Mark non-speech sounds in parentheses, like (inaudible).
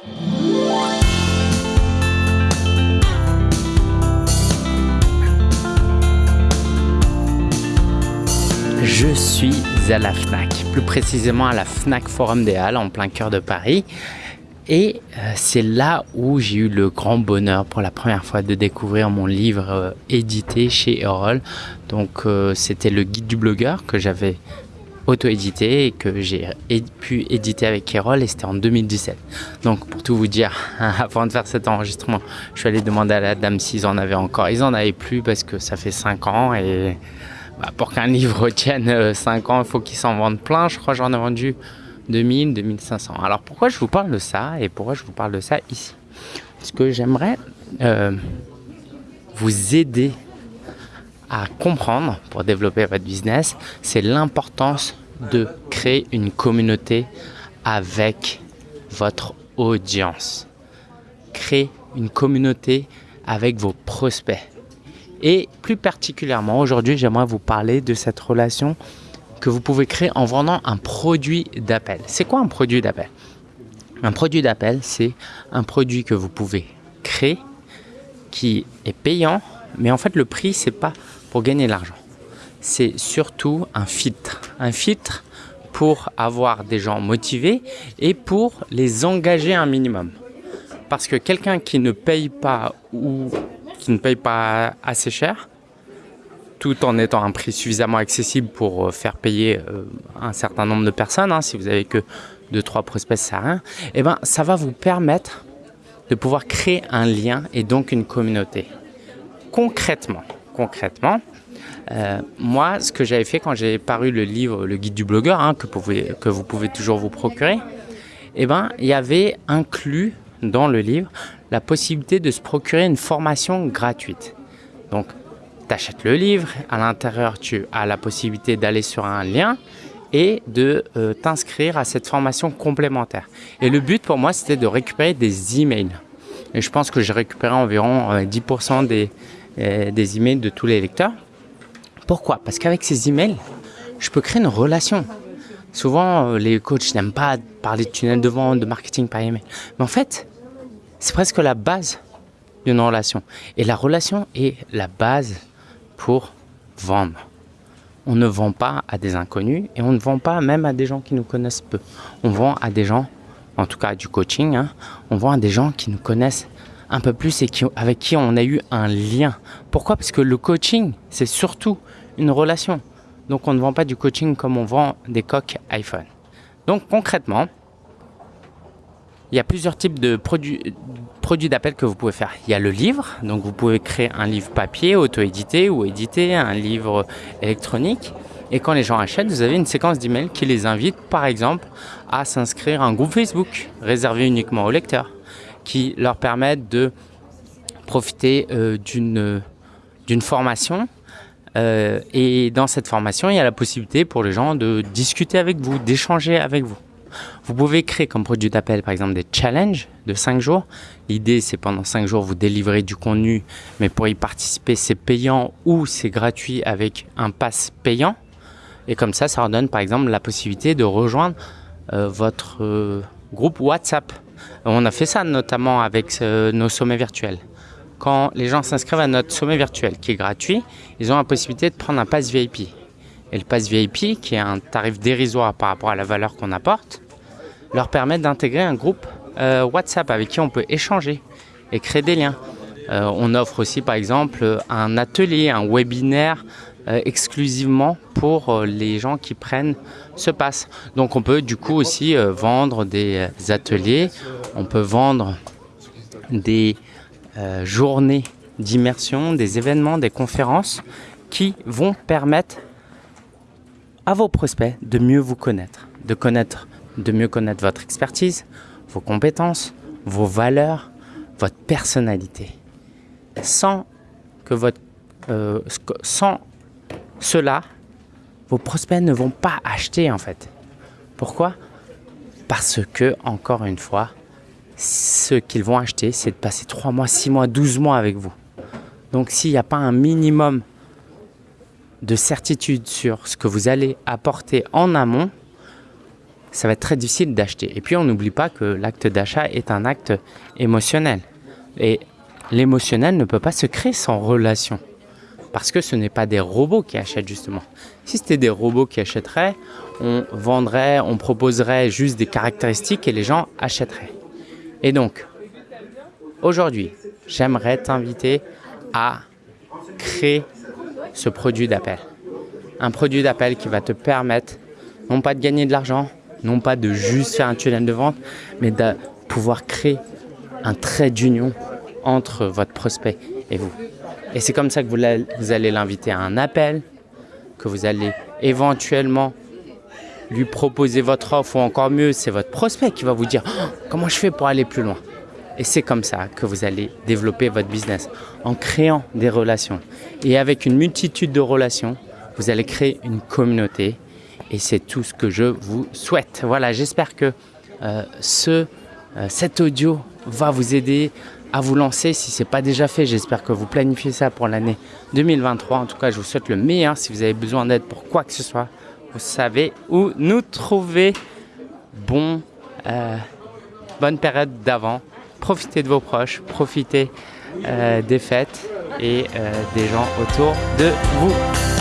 Je suis à la FNAC, plus précisément à la FNAC Forum des Halles en plein cœur de Paris. Et euh, c'est là où j'ai eu le grand bonheur pour la première fois de découvrir mon livre euh, édité chez Erol. Donc euh, c'était le guide du blogueur que j'avais auto-édité et que j'ai pu éditer avec Erol et c'était en 2017. Donc pour tout vous dire, (laughs) avant de faire cet enregistrement, je suis allé demander à la dame s'ils en avaient encore. Ils en avaient plus parce que ça fait 5 ans et bah, pour qu'un (laughs) livre tienne 5 ans, il faut qu'il s'en vende plein. Je crois que j'en ai vendu 2000, 2500. Alors pourquoi je vous parle de ça et pourquoi je vous parle de ça ici? Parce que j'aimerais euh, vous aider à comprendre pour développer votre business, c'est l'importance de créer une communauté avec votre audience. Créer une communauté avec vos prospects. Et plus particulièrement, aujourd'hui, j'aimerais vous parler de cette relation que vous pouvez créer en vendant un produit d'appel. C'est quoi un produit d'appel? Un produit d'appel, c'est un produit que vous pouvez créer qui est payant, mais en fait le prix, c'est pas pour gagner de l'argent. C'est surtout un filtre. Un filtre pour avoir des gens motivés et pour les engager un minimum. Parce que quelqu'un qui ne paye pas ou qui ne paye pas assez cher, tout en étant un prix suffisamment accessible pour euh, faire payer euh, un certain nombre de personnes, hein, si vous avez que 2-3 prospects, ça rien, eh ben, ça va vous permettre de pouvoir créer un lien et donc une communauté. Concrètement, concrètement, euh, moi, ce que j'avais fait quand j'ai paru le livre Le Guide du blogueur, hein, que, que vous pouvez toujours vous procurer, eh ben, il y avait inclus dans le livre la possibilité de se procurer une formation gratuite. Donc, tu achètes le livre, à l'intérieur tu as la possibilité d'aller sur un lien et de euh, t'inscrire à cette formation complémentaire. Et le but pour moi c'était de récupérer des emails. Et je pense que j'ai récupéré environ 10% euh, des, euh, des emails de tous les lecteurs. Pourquoi? Parce qu'avec ces emails, je peux créer une relation. Souvent, les coachs n'aiment pas parler de tunnel de vente, de marketing par email. Mais en fait, c'est presque la base d'une relation. Et la relation est la base pour vendre. On ne vend pas à des inconnus et on ne vend pas même à des gens qui nous connaissent peu. On vend à des gens, en tout cas du coaching, hein, on vend à des gens qui nous connaissent un peu plus et avec qui on a eu un lien. Pourquoi? Parce que le coaching, c'est surtout une relation. Donc on ne vend pas du coaching comme on vend des coques iPhone. Donc concrètement, il y a plusieurs types de produits, produits d'appel que vous pouvez faire. Il y a le livre, donc vous pouvez créer un livre papier, auto-édité ou édité, un livre électronique. Et quand les gens achètent, vous avez une séquence d'emails qui les invite, par exemple, à s'inscrire à un groupe Facebook réservé uniquement aux lecteurs, qui leur permettent de profiter euh, d'une d'une formation. Euh, et dans cette formation, il y a la possibilité pour les gens de discuter avec vous, d'échanger avec vous. Vous pouvez créer comme produit d'appel par exemple des challenges de 5 jours. L'idée c'est pendant 5 jours vous délivrez du contenu mais pour y participer c'est payant ou c'est gratuit avec un pass payant. Et comme ça, ça redonne par exemple la possibilité de rejoindre euh, votre groupe WhatsApp. On a fait ça notamment avec euh, nos sommets virtuels. Quand les gens s'inscrivent à notre sommet virtuel qui est gratuit, ils ont la possibilité de prendre un pass VIP et le pass VIP, qui est un tarif dérisoire par rapport à la valeur qu'on apporte, leur permet d'intégrer un groupe euh, WhatsApp avec qui on peut échanger et créer des liens. Euh, on offre aussi par exemple un atelier, un webinaire exclusivement pour les gens qui prennent ce pass. Donc on peut du coup aussi vendre des ateliers, on peut vendre des journées d'immersion, des événements, des conférences qui vont permettre à vos prospects de mieux vous connaître, de connaître, de mieux connaître votre expertise, vos compétences, vos valeurs, votre personnalité. Sans que votre, euh, cela, vos prospects ne vont pas acheter en fait. Pourquoi? Parce que, encore une fois, ce qu'ils vont acheter, c'est de passer 3 mois, 6 mois, 12 mois avec vous. Donc s'il n'y a pas un minimum de certitude sur ce que vous allez apporter en amont, ça va être très difficile d'acheter. Et puis on n'oublie pas que l'acte d'achat est un acte émotionnel. Et l'émotionnel ne peut pas se créer sans relation. Parce que ce n'est pas des robots qui achètent justement. Si c'était des robots qui achèteraient, on vendrait, on proposerait juste des caractéristiques et les gens achèteraient. Et donc, aujourd'hui, j'aimerais t'inviter à créer ce produit d'appel. Un produit d'appel qui va te permettre non pas de gagner de l'argent, non pas de juste faire un tunnel de vente, mais de pouvoir créer un trait d'union entre votre prospect et vous. Et c'est comme ça que vous allez l'inviter à un appel, que vous allez éventuellement lui proposer votre offre ou encore mieux, c'est votre prospect qui va vous dire oh, comment je fais pour aller plus loin? Et c'est comme ça que vous allez développer votre business en créant des relations. Et avec une multitude de relations, vous allez créer une communauté et c'est tout ce que je vous souhaite. Voilà, j'espère que euh, ce, euh, cet audio va vous aider à vous lancer si ce n'est pas déjà fait. J'espère que vous planifiez ça pour l'année 2023. En tout cas, je vous souhaite le meilleur. Si vous avez besoin d'aide pour quoi que ce soit, vous savez où nous trouver. Bon, euh, bonne période d'avant. Profitez de vos proches, profitez des fêtes et des gens autour de vous.